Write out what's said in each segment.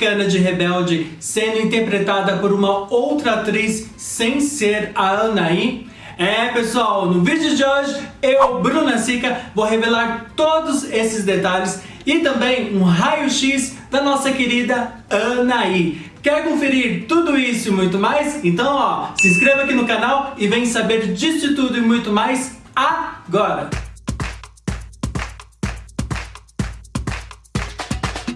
mexicana de Rebelde sendo interpretada por uma outra atriz sem ser a Anaí? É pessoal, no vídeo de hoje eu, Bruna Sica, vou revelar todos esses detalhes e também um raio-x da nossa querida Anaí. Quer conferir tudo isso e muito mais? Então ó, se inscreva aqui no canal e vem saber disso tudo e muito mais agora!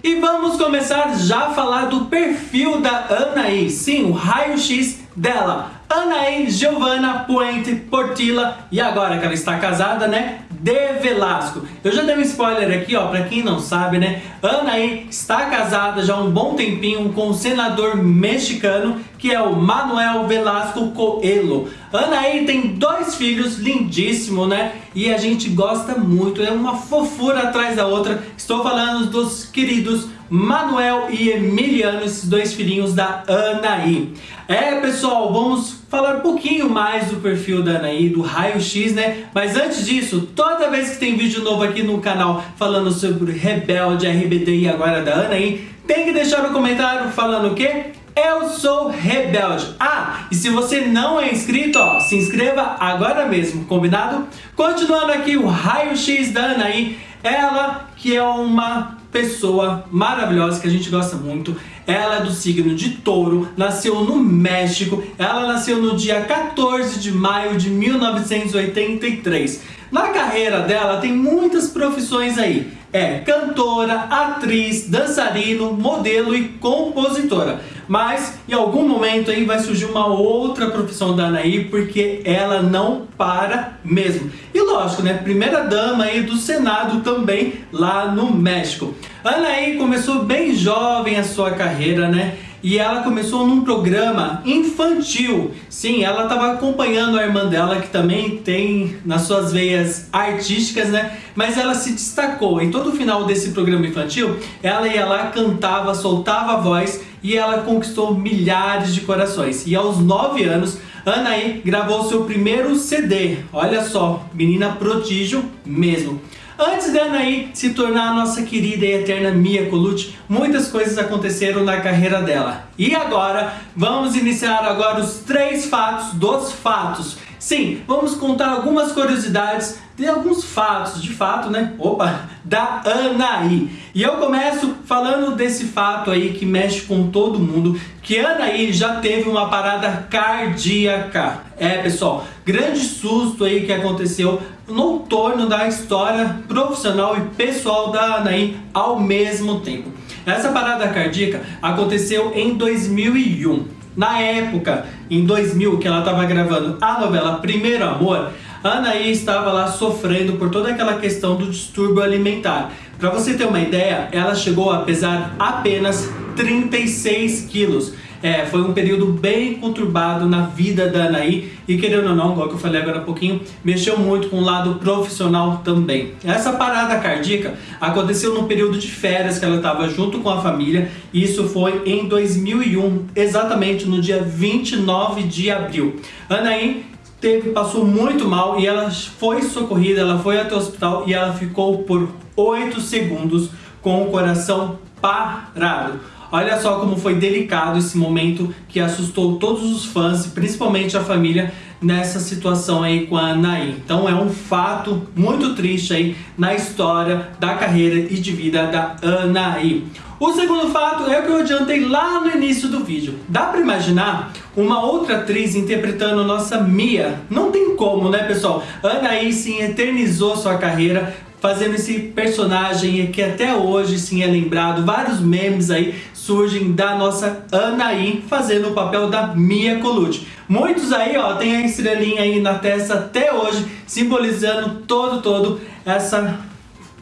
E vamos começar já a falar do perfil da Anaí, sim, o raio-x dela. Anaí Giovanna Puente Portilla, e agora que ela está casada, né, de Velasco. Eu já dei um spoiler aqui, ó, pra quem não sabe, né, Anaí está casada já há um bom tempinho com o senador mexicano, que é o Manuel Velasco Coelho. Anaí tem dois filhos lindíssimos, né, e a gente gosta muito, é uma fofura atrás da outra. Estou falando dos queridos Manuel e Emiliano, esses dois filhinhos da Anaí. É, pessoal, vamos falar um pouquinho mais do perfil da Anaí, do raio-x, né? Mas antes disso, toda vez que tem vídeo novo aqui no canal falando sobre Rebelde, RBD e agora da Anaí, tem que deixar no comentário falando o quê? Eu sou Rebelde. Ah, e se você não é inscrito, ó, se inscreva agora mesmo, combinado? Continuando aqui o raio-x da Anaí, ela que é uma pessoa maravilhosa que a gente gosta muito. Ela é do signo de touro, nasceu no México, ela nasceu no dia 14 de maio de 1983. Na carreira dela tem muitas profissões aí. É cantora, atriz, dançarino, modelo e compositora. Mas em algum momento aí vai surgir uma outra profissão da Anaí, porque ela não para mesmo. E lógico, né? Primeira dama aí do Senado também lá no México. Anaí começou bem jovem a sua carreira, né? E ela começou num programa infantil. Sim, ela estava acompanhando a irmã dela, que também tem nas suas veias artísticas, né? Mas ela se destacou. Em todo o final desse programa infantil, ela ia lá, cantava, soltava a voz e ela conquistou milhares de corações. E aos 9 anos, Anaí gravou seu primeiro CD. Olha só, menina prodígio mesmo. Antes da Anaí se tornar a nossa querida e eterna Mia Colucci, muitas coisas aconteceram na carreira dela. E agora, vamos iniciar agora os três fatos dos fatos. Sim, vamos contar algumas curiosidades de alguns fatos, de fato, né? Opa, da Anaí. E eu começo falando desse fato aí que mexe com todo mundo, que Anaí já teve uma parada cardíaca. É, pessoal, grande susto aí que aconteceu no torno da história profissional e pessoal da Anaí ao mesmo tempo. Essa parada cardíaca aconteceu em 2001. Na época, em 2000, que ela estava gravando a novela Primeiro Amor, Anaí estava lá sofrendo por toda aquela questão do distúrbio alimentar. Para você ter uma ideia, ela chegou a pesar apenas 36 quilos. É, foi um período bem conturbado na vida da Anaí e querendo ou não, igual que eu falei agora há pouquinho, mexeu muito com o lado profissional também. Essa parada cardíaca aconteceu no período de férias que ela estava junto com a família e isso foi em 2001, exatamente no dia 29 de abril. Anaí teve, passou muito mal e ela foi socorrida, ela foi até o hospital e ela ficou por 8 segundos com o coração parado. Olha só como foi delicado esse momento que assustou todos os fãs, principalmente a família, nessa situação aí com a Anaí. Então é um fato muito triste aí na história da carreira e de vida da Anaí. O segundo fato é o que eu adiantei lá no início do vídeo. Dá para imaginar uma outra atriz interpretando nossa Mia? Não tem como, né pessoal? Anaí sim eternizou sua carreira fazendo esse personagem que até hoje sim é lembrado, vários memes aí surgem da nossa Anaí fazendo o papel da Mia Colucci. Muitos aí, ó, tem a estrelinha aí na testa até hoje, simbolizando todo, todo essa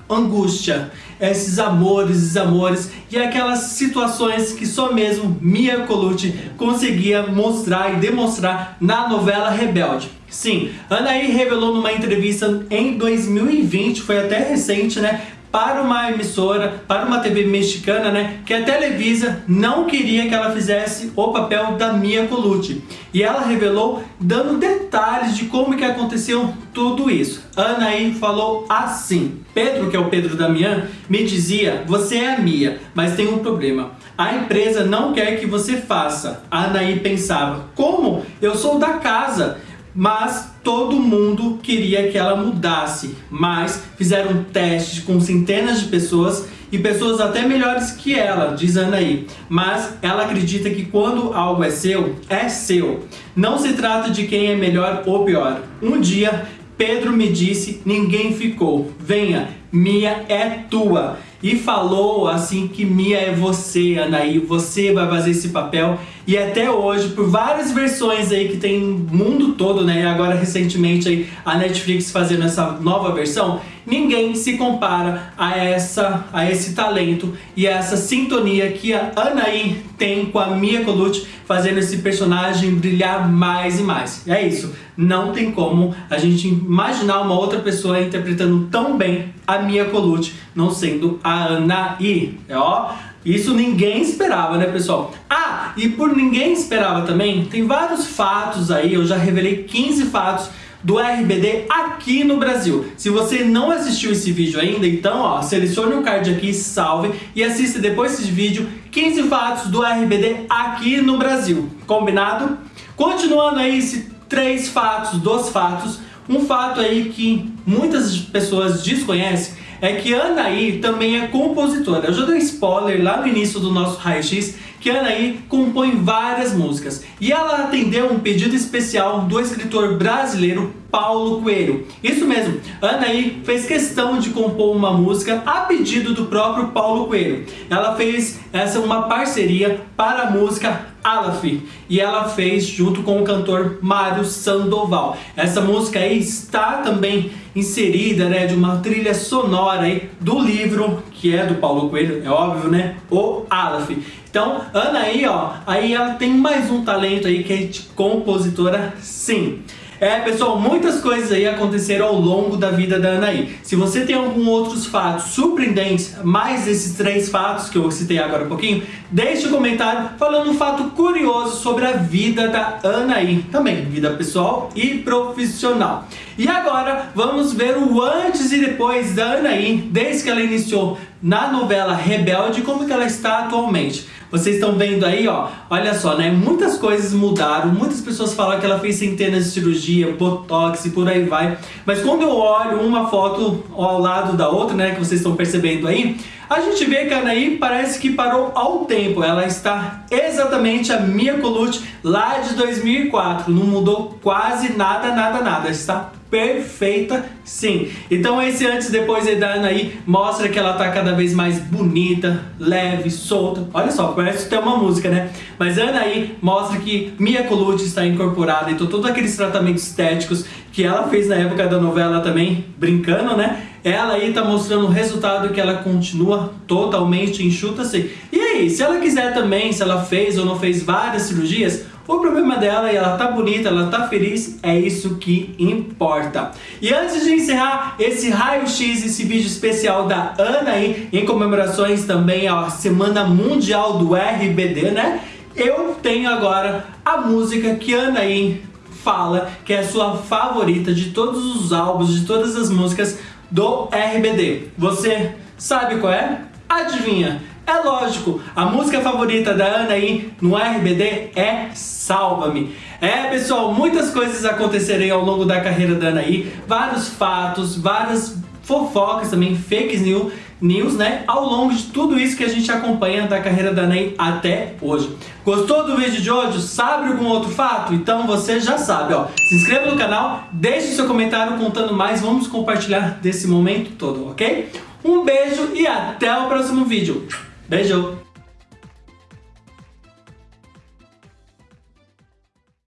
angústia, esses amores, desamores e aquelas situações que só mesmo Mia Colucci conseguia mostrar e demonstrar na novela Rebelde. Sim, Anaí revelou numa entrevista em 2020, foi até recente, né? Para uma emissora, para uma TV mexicana, né, que a Televisa não queria que ela fizesse o papel da Mia Colucci. E ela revelou dando detalhes de como que aconteceu tudo isso. Anaí falou assim: Pedro, que é o Pedro Damian, me dizia: "Você é a Mia, mas tem um problema. A empresa não quer que você faça." Anaí pensava: "Como? Eu sou da casa." Mas todo mundo queria que ela mudasse. Mas fizeram testes com centenas de pessoas e pessoas até melhores que ela, diz Anaí. Mas ela acredita que quando algo é seu, é seu. Não se trata de quem é melhor ou pior. Um dia, Pedro me disse, ninguém ficou. Venha, Mia é tua. E falou assim que Mia é você, Anaí, você vai fazer esse papel. E até hoje, por várias versões aí que tem mundo todo, né? E agora recentemente aí a Netflix fazendo essa nova versão, ninguém se compara a, essa, a esse talento e a essa sintonia que a Anaí tem com a Mia Colucci fazendo esse personagem brilhar mais e mais. É isso, não tem como a gente imaginar uma outra pessoa interpretando tão bem a Mia Colucci, não sendo a Anaí. É, ó, isso ninguém esperava, né, pessoal? Ah, e por ninguém esperava também, tem vários fatos aí, eu já revelei 15 fatos do RBD aqui no Brasil. Se você não assistiu esse vídeo ainda, então ó, selecione o card aqui, salve e assista depois desse vídeo 15 fatos do RBD aqui no Brasil. Combinado? Continuando aí esses três fatos dos fatos, um fato aí que muitas pessoas desconhecem é que Anaí também é compositora. Eu já dei spoiler lá no início do nosso raio-x que Anaí compõe várias músicas e ela atendeu um pedido especial do escritor brasileiro Paulo Coelho. Isso mesmo, Anaí fez questão de compor uma música a pedido do próprio Paulo Coelho. Ela fez essa uma parceria para a música Alaf e ela fez junto com o cantor Mário Sandoval. Essa música aí está também inserida né, de uma trilha sonora aí do livro que é do Paulo Coelho, é óbvio, né? O Aleph. Então, Ana aí, ó, aí ela tem mais um talento aí que é de compositora, sim. É, pessoal, muitas coisas aí aconteceram ao longo da vida da Anaí. Se você tem algum outros fatos surpreendentes, mais esses três fatos que eu citei agora um pouquinho, deixe um comentário falando um fato curioso sobre a vida da Anaí. Também, vida pessoal e profissional. E agora, vamos ver o antes e depois da Anaí, desde que ela iniciou na novela Rebelde, como que ela está atualmente. Vocês estão vendo aí, ó, olha só, né? Muitas coisas mudaram, muitas pessoas falam que ela fez centenas de cirurgia, botox e por aí vai. Mas quando eu olho uma foto ao lado da outra, né, que vocês estão percebendo aí, a gente vê que a Anaí parece que parou ao tempo. Ela está exatamente a Mia Colucci lá de 2004. Não mudou quase nada, nada, nada. Está perfeita sim. Então esse antes e depois da Ana aí mostra que ela tá cada vez mais bonita, leve, solta. Olha só, parece ter uma música, né? Mas Ana aí mostra que Mia Colucci está incorporada, então todos aqueles tratamentos estéticos que ela fez na época da novela também, brincando, né? Ela aí tá mostrando o resultado que ela continua totalmente enxuta assim. E aí, se ela quiser também, se ela fez ou não fez várias cirurgias, o problema dela é ela tá bonita, ela tá feliz, é isso que importa. E antes de encerrar esse raio-x, esse vídeo especial da Ana aí, em comemorações também à Semana Mundial do RBD, né? Eu tenho agora a música que Ana aí fala que é a sua favorita de todos os álbuns, de todas as músicas do RBD. Você sabe qual é? Adivinha? É lógico, a música favorita da Ana aí no RBD é Salva-me. É, pessoal, muitas coisas acontecerem ao longo da carreira da Ana aí, vários fatos, várias fofocas também, fake news, news, né? Ao longo de tudo isso que a gente acompanha da carreira da Ney até hoje. Gostou do vídeo de hoje? Sabe algum outro fato? Então você já sabe, ó. Se inscreva no canal, deixe seu comentário contando mais, vamos compartilhar desse momento todo, ok? Um beijo e até o próximo vídeo. Beijo!